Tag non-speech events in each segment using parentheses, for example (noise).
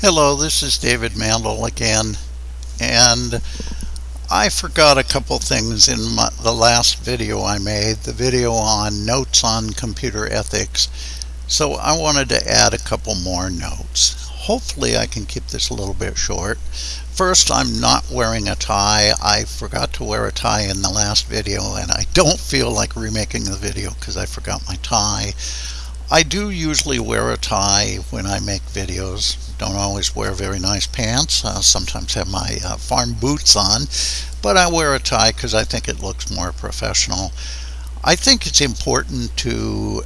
Hello, this is David Mandel again, and I forgot a couple things in my, the last video I made, the video on notes on computer ethics, so I wanted to add a couple more notes. Hopefully I can keep this a little bit short. First, I'm not wearing a tie. I forgot to wear a tie in the last video, and I don't feel like remaking the video because I forgot my tie. I do usually wear a tie when I make videos. Don't always wear very nice pants. I sometimes have my uh, farm boots on, but I wear a tie because I think it looks more professional. I think it's important to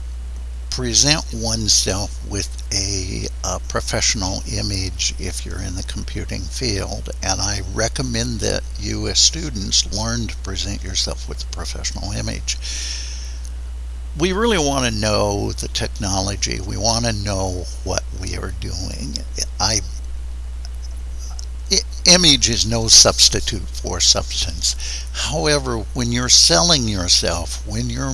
present oneself with a, a, professional image if you're in the computing field and I recommend that you as students learn to present yourself with a professional image we really want to know the technology. We want to know what we are doing. I image is no substitute for substance. However, when you're selling yourself, when you're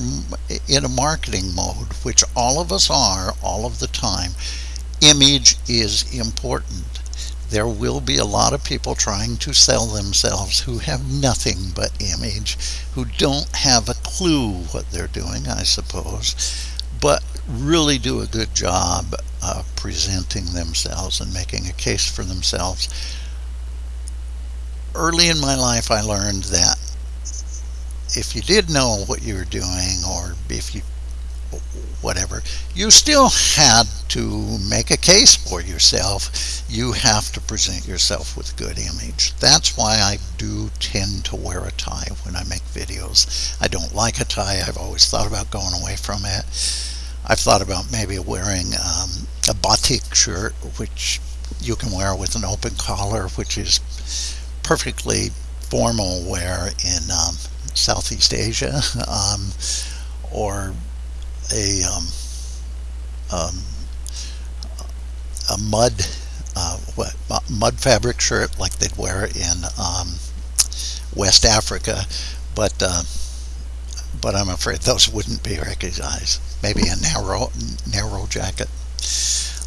in a marketing mode, which all of us are all of the time, image is important there will be a lot of people trying to sell themselves who have nothing but image, who don't have a clue what they're doing, I suppose, but really do a good job of presenting themselves and making a case for themselves. Early in my life, I learned that if you did know what you were doing, or if you whatever, you still had to make a case for yourself. You have to present yourself with a good image. That's why I do tend to wear a tie when I make videos. I don't like a tie. I've always thought about going away from it. I've thought about maybe wearing um, a batik shirt, which you can wear with an open collar, which is perfectly formal wear in um, Southeast Asia, (laughs) um, or a um, um, a mud uh, what, mud fabric shirt like they'd wear in um, West Africa, but uh, but I'm afraid those wouldn't be recognized. Maybe a narrow Nehru jacket.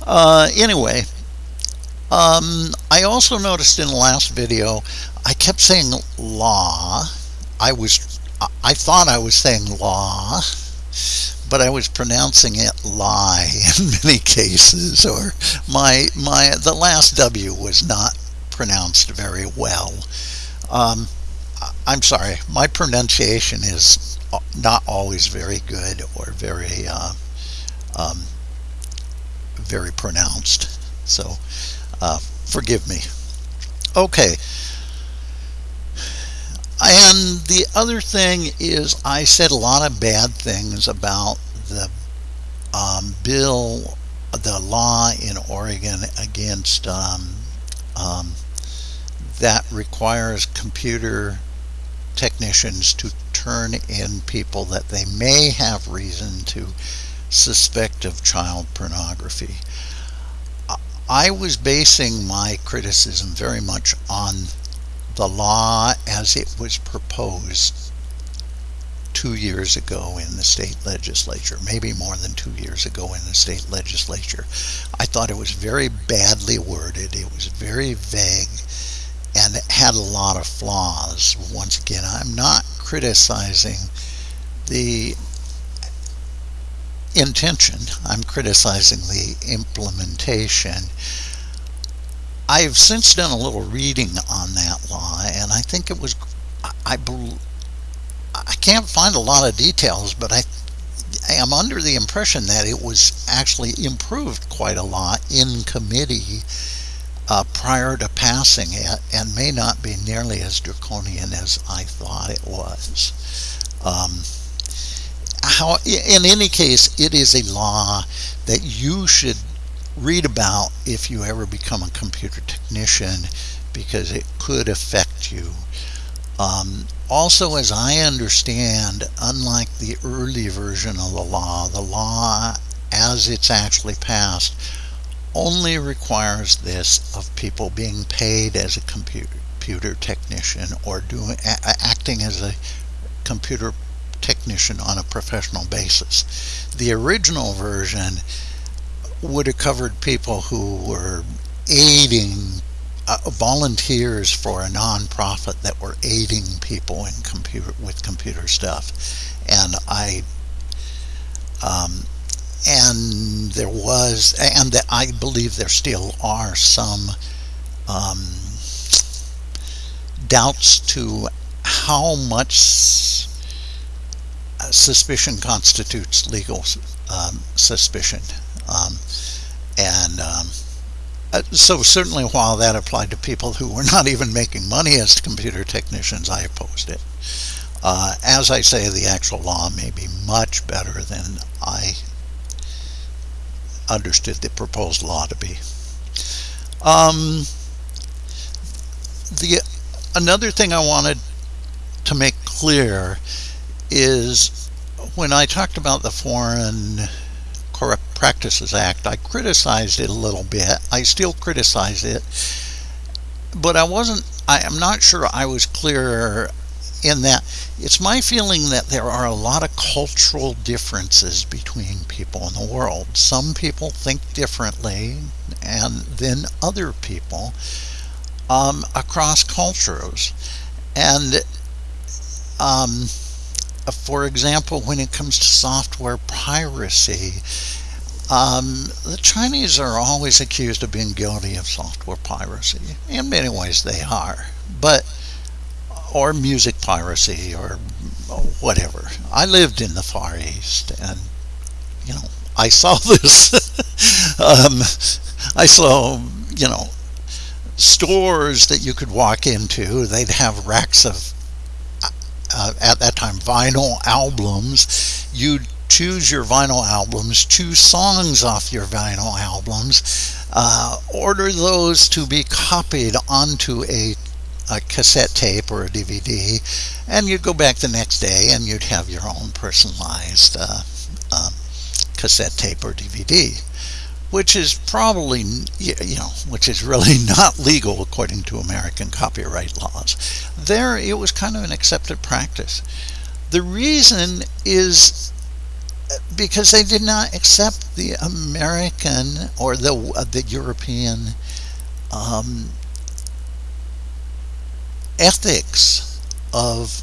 Uh, anyway, um, I also noticed in the last video I kept saying law. I was I thought I was saying law but I was pronouncing it lie (laughs) in many cases, or my my the last W was not pronounced very well. Um, I'm sorry, my pronunciation is not always very good or very uh, um, very pronounced. So uh, forgive me. Okay. And the other thing is I said a lot of bad things about the um, bill, the law in Oregon against um, um, that requires computer technicians to turn in people that they may have reason to suspect of child pornography. I was basing my criticism very much on the law as it was proposed two years ago in the state legislature, maybe more than two years ago in the state legislature. I thought it was very badly worded. It was very vague and it had a lot of flaws. Once again, I'm not criticizing the intention. I'm criticizing the implementation. I've since done a little reading on that law, and I think it was, I, I can't find a lot of details, but I, am under the impression that it was actually improved quite a lot in committee uh, prior to passing it, and may not be nearly as draconian as I thought it was. Um, how, in any case, it is a law that you should read about if you ever become a computer technician because it could affect you. Um, also, as I understand, unlike the early version of the law, the law as it's actually passed only requires this of people being paid as a computer technician or doing acting as a computer technician on a professional basis. The original version would have covered people who were aiding uh, volunteers for a nonprofit that were aiding people in computer with computer stuff, and I um, and there was and I believe there still are some um, doubts to how much suspicion constitutes legal um, suspicion. Um, and um, uh, so certainly while that applied to people who were not even making money as computer technicians, I opposed it. Uh, as I say, the actual law may be much better than I understood the proposed law to be. Um, the another thing I wanted to make clear is when I talked about the foreign Practices Act, I criticized it a little bit. I still criticize it, but I wasn't, I am not sure I was clear in that it's my feeling that there are a lot of cultural differences between people in the world. Some people think differently and than other people um, across cultures. And um, for example, when it comes to software piracy, um, the Chinese are always accused of being guilty of software piracy. In many ways, they are. But or music piracy or whatever. I lived in the Far East, and you know, I (laughs) saw this. um, I saw, you know, stores that you could walk into. They'd have racks of uh, at that time vinyl albums. You'd choose your vinyl albums, choose songs off your vinyl albums, uh, order those to be copied onto a, a cassette tape or a DVD, and you'd go back the next day and you'd have your own personalized uh, um, cassette tape or DVD which is probably, you know, which is really (laughs) not legal according to American copyright laws. There, it was kind of an accepted practice. The reason is uh, because they did not accept the American or the uh, the European um, ethics of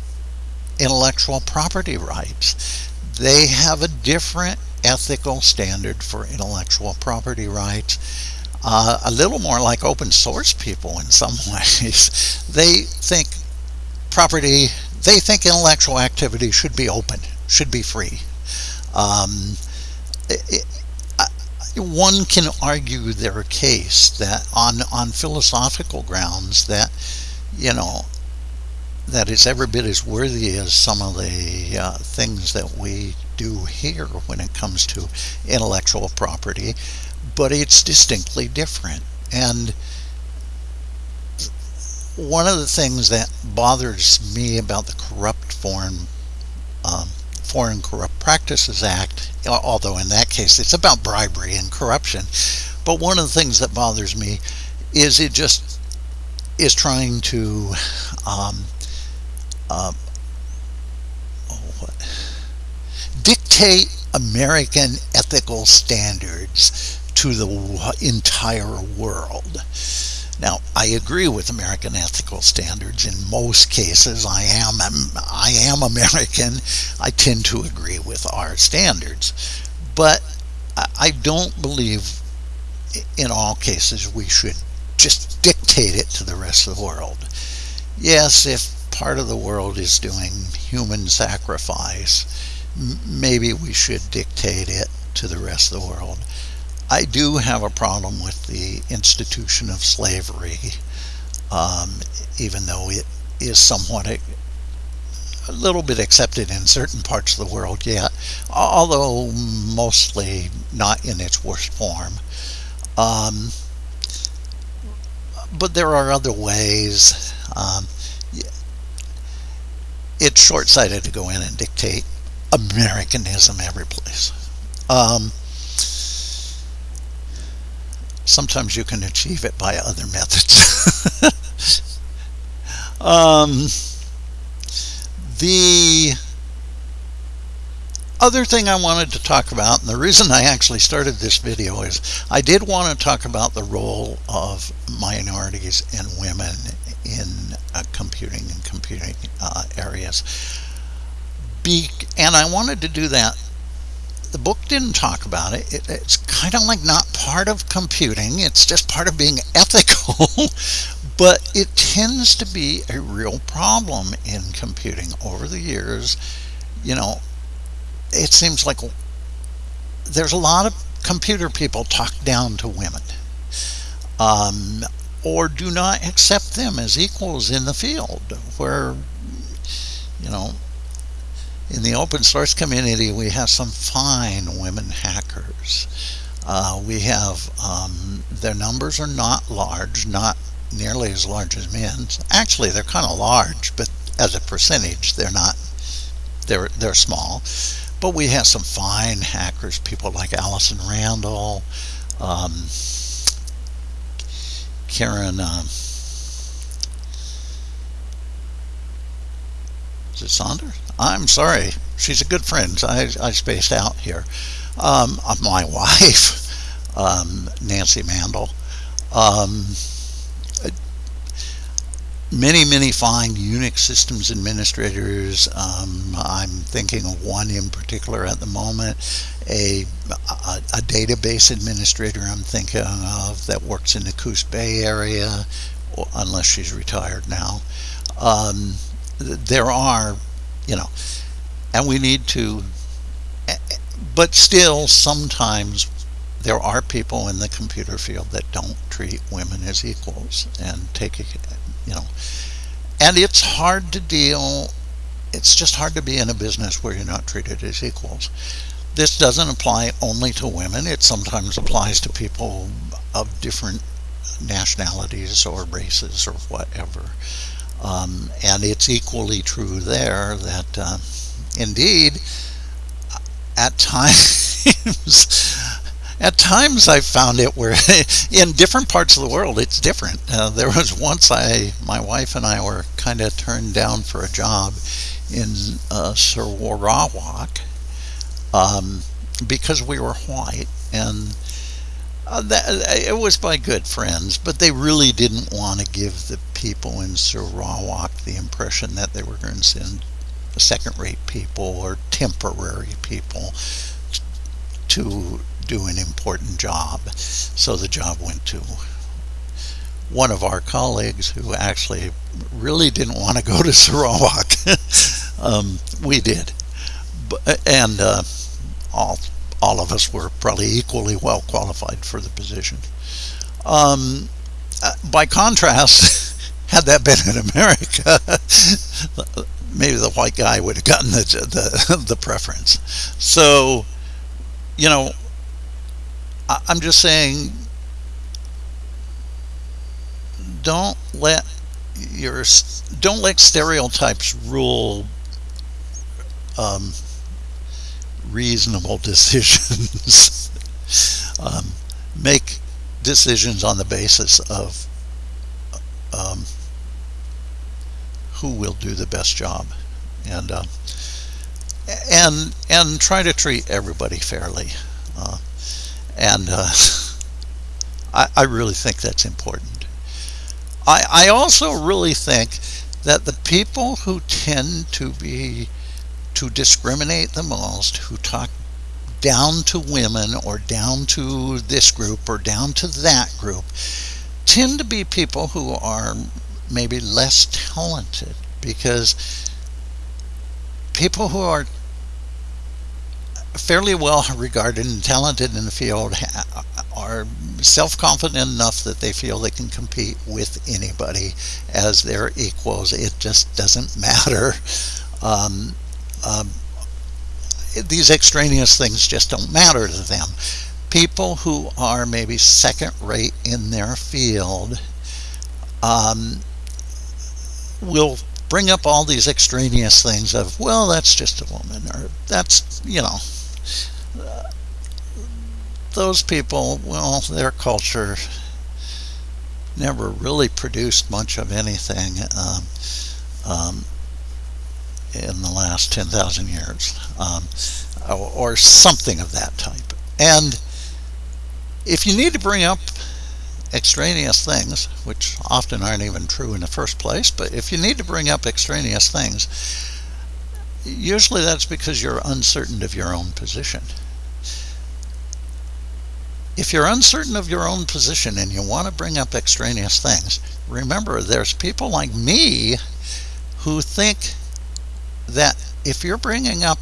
intellectual property rights. They have a different ethical standard for intellectual property rights. Uh, a little more like open source people in some (laughs) ways. They think property, they think intellectual activity should be open, should be free. Um, it, one can argue their case that on on philosophical grounds that you know that is every bit as worthy as some of the uh, things that we do here when it comes to intellectual property, but it's distinctly different. And one of the things that bothers me about the Corrupt form um, Foreign Corrupt Practices Act, although in that case it's about bribery and corruption, but one of the things that bothers me is it just is trying to um, uh, oh, dictate American ethical standards to the entire world. Now, I agree with American ethical standards in most cases. I am um, I am (laughs) American. I tend to agree with our standards, but I don't believe in all cases we should just dictate it to the rest of the world. Yes, if part of the world is doing human sacrifice, maybe we should dictate it to the rest of the world. I do have a problem with the institution of slavery, um, even though it is somewhat a, a, little bit accepted in certain parts of the world yet, although mostly not in its worst form. Um, but there are other ways. Um, it's short-sighted to go in and dictate Americanism every place. Um, sometimes you can achieve it by other methods. (laughs) um, the other thing I wanted to talk about, and the reason I actually started this video is I did want to talk about the role of minorities and women in uh, computing and computing uh, areas. Be and I wanted to do that. The book didn't talk about it. it it's kind of like not part of computing. It's just part of being (laughs) ethical. but it tends to be a real problem in computing over the years. You know, it seems like there's a lot of computer people talk down to women um, or do not accept them as equals in the field where you know in the open source community we have some fine women hackers. Uh, we have um, their numbers are not large not nearly as large as men's. Actually they're kind of large but as a percentage they're not they're they're small. But we have some fine hackers, people like Allison Randal, um, Karen, um, is it Saunders? I'm sorry. She's a good friend. I, I spaced out here. Um, my (laughs) wife, um, Nancy Mandel. Um, many, many fine Unix systems administrators. Um, I'm thinking of one in particular at the moment, a, a, a, database administrator I'm thinking of that works in the Coos Bay area, unless she's retired now. Um, there are, you know, and we need to, eh, but still sometimes there are people in the computer field that don't treat women as equals and take you know and it's hard to deal it's just hard to be in a business where you're not treated as equals. This doesn't apply only to women it sometimes applies to people of different nationalities or races or whatever um, and it's equally true there that uh, indeed at times (laughs) at times I've found it where (laughs) in different parts of the world it's different. Uh, there was once I, my wife and I were kind of turned down for a job in uh, Sarawak um, because we were white and uh, that, it was by good friends, but they really didn't want to give the people in Sarawak the impression that they were going to send second-rate people or temporary people to do an important job. So the job went to one of our colleagues who actually really didn't want to go to Sarawak. (laughs) um, we did. And uh, all, all of us were probably equally well qualified for the position. Um, uh, by contrast, (laughs) had that been in America, (laughs) maybe the white guy would have gotten the, the, (laughs) the preference. So, you know, I'm just saying, don't let your don't let stereotypes rule um, reasonable (laughs) decisions. um, make decisions on the basis of um, who will do the best job, and uh, and and try to treat everybody fairly. Uh, and uh, (laughs) I, I really think that's important. I, I also really think that the people who tend to be to discriminate the most, who talk down to women or down to this group or down to that group, tend to be people who are maybe less talented because people who are fairly well regarded and talented in the field are self-confident enough that they feel they can compete with anybody as their equals. It just doesn't (laughs) matter. Um, um, these extraneous things just don't matter to them. People who are maybe second rate in their field um, will bring up all these extraneous things of, well, that's just a woman, or that's, you know, those people, well, their culture never really produced much of anything um, um, in the last 10,000 years. Um, or, or something of that type. And if you need to bring up extraneous things, which often aren't even true in the first place, but if you need to bring up extraneous things, usually that's because you're uncertain of your own position. If you're uncertain of your own position and you want to bring up extraneous things, remember there's people like me who think that if you're bringing up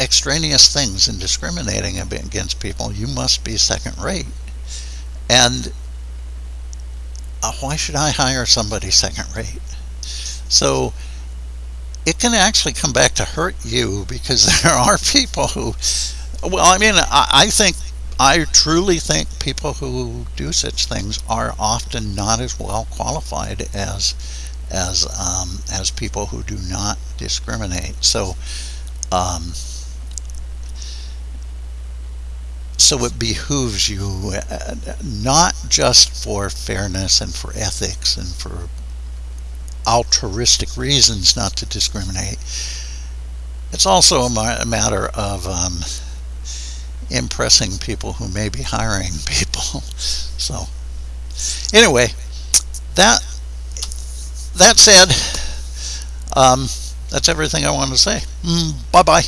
extraneous things and discriminating against people, you must be second rate. And uh, why should I hire somebody second rate? So it can actually come back to hurt you because (laughs) there are people who, well, I mean, I, I think, I truly think people who do such things are often not as well qualified as as um, as people who do not discriminate. So. Um, so it behooves you uh, not just for fairness and for ethics and for altruistic reasons not to discriminate. It's also a matter of um, impressing people who may be hiring (laughs) people. So, anyway, that that said, um, that's everything I want to say. Mm, bye bye.